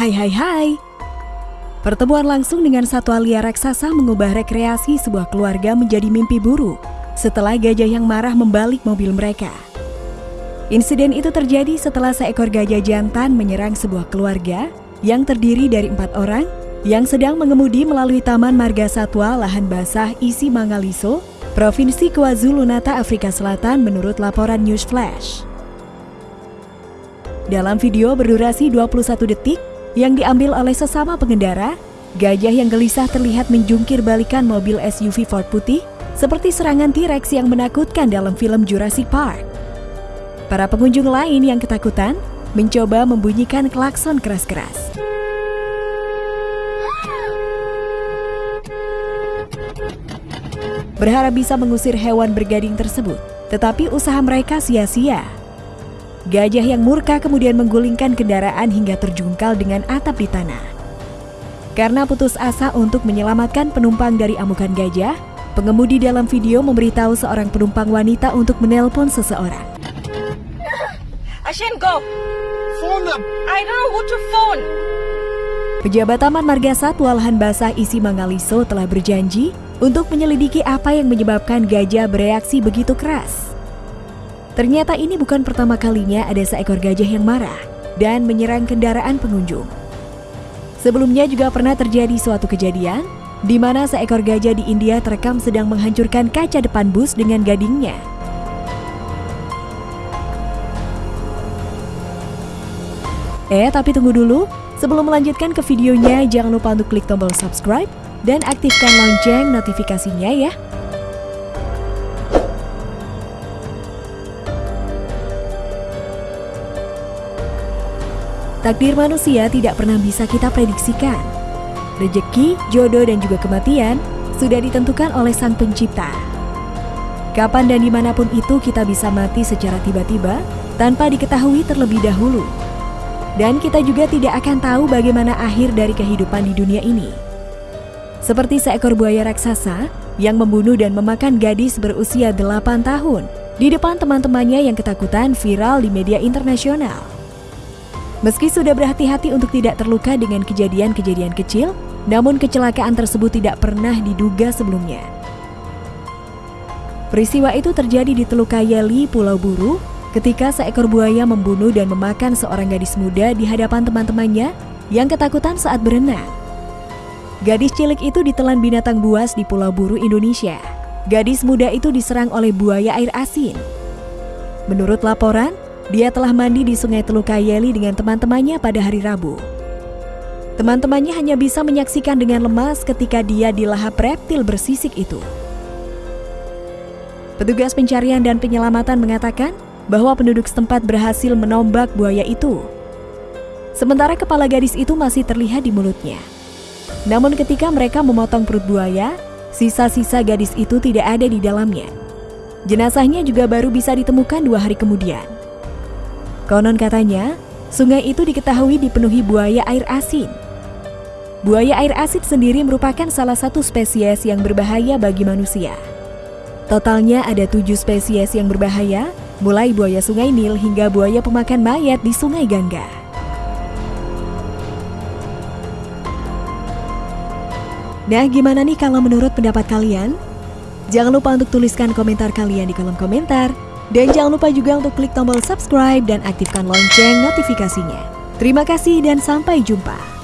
Hai hai hai. Pertemuan langsung dengan satwa liar raksasa mengubah rekreasi sebuah keluarga menjadi mimpi buruk setelah gajah yang marah membalik mobil mereka. Insiden itu terjadi setelah seekor gajah jantan menyerang sebuah keluarga yang terdiri dari empat orang yang sedang mengemudi melalui Taman Marga Satwa Lahan Basah Isi Mangaliso, Provinsi KwaZulu-Natal, Afrika Selatan menurut laporan News Flash. Dalam video berdurasi 21 detik, yang diambil oleh sesama pengendara, gajah yang gelisah terlihat menjungkir balikan mobil SUV Ford putih seperti serangan T-Rex yang menakutkan dalam film Jurassic Park. Para pengunjung lain yang ketakutan mencoba membunyikan klakson keras-keras. Berharap bisa mengusir hewan bergading tersebut, tetapi usaha mereka sia-sia Gajah yang murka kemudian menggulingkan kendaraan hingga terjungkal dengan atap di tanah. Karena putus asa untuk menyelamatkan penumpang dari amukan gajah, pengemudi dalam video memberitahu seorang penumpang wanita untuk menelpon seseorang. Go. Phone them. I don't know who to phone. Pejabat Taman Marga Satwa Lahan Basah Isi Mangaliso telah berjanji untuk menyelidiki apa yang menyebabkan gajah bereaksi begitu keras. Ternyata ini bukan pertama kalinya ada seekor gajah yang marah dan menyerang kendaraan pengunjung. Sebelumnya juga pernah terjadi suatu kejadian di mana seekor gajah di India terekam sedang menghancurkan kaca depan bus dengan gadingnya. Eh, tapi tunggu dulu. Sebelum melanjutkan ke videonya, jangan lupa untuk klik tombol subscribe dan aktifkan lonceng notifikasinya ya. Takdir manusia tidak pernah bisa kita prediksikan. Rejeki, jodoh, dan juga kematian sudah ditentukan oleh Sang Pencipta. Kapan dan di mana pun itu kita bisa mati secara tiba-tiba tanpa diketahui terlebih dahulu. Dan kita juga tidak akan tahu bagaimana akhir dari kehidupan di dunia ini. Seperti seekor buaya raksasa yang membunuh dan memakan gadis berusia 8 tahun di depan teman-temannya yang ketakutan viral di media internasional. Meski sudah berhati-hati untuk tidak terluka dengan kejadian-kejadian kecil, namun kecelakaan tersebut tidak pernah diduga sebelumnya. Peristiwa itu terjadi di Teluk Kayeli, Pulau Buru, ketika seekor buaya membunuh dan memakan seorang gadis muda di hadapan teman-temannya yang ketakutan saat berenang. Gadis cilik itu ditelan binatang buas di Pulau Buru, Indonesia. Gadis muda itu diserang oleh buaya air asin. Menurut laporan, dia telah mandi di Sungai Teluk Kayeli dengan teman-temannya pada hari Rabu. Teman-temannya hanya bisa menyaksikan dengan lemas ketika dia dilahap reptil bersisik itu. Petugas pencarian dan penyelamatan mengatakan bahwa penduduk setempat berhasil menombak buaya itu. Sementara kepala gadis itu masih terlihat di mulutnya. Namun ketika mereka memotong perut buaya, sisa-sisa gadis itu tidak ada di dalamnya. Jenazahnya juga baru bisa ditemukan dua hari kemudian. Konon katanya, sungai itu diketahui dipenuhi buaya air asin. Buaya air asin sendiri merupakan salah satu spesies yang berbahaya bagi manusia. Totalnya ada tujuh spesies yang berbahaya, mulai buaya sungai Nil hingga buaya pemakan mayat di sungai Gangga. Nah, gimana nih kalau menurut pendapat kalian? Jangan lupa untuk tuliskan komentar kalian di kolom komentar. Dan jangan lupa juga untuk klik tombol subscribe dan aktifkan lonceng notifikasinya. Terima kasih dan sampai jumpa.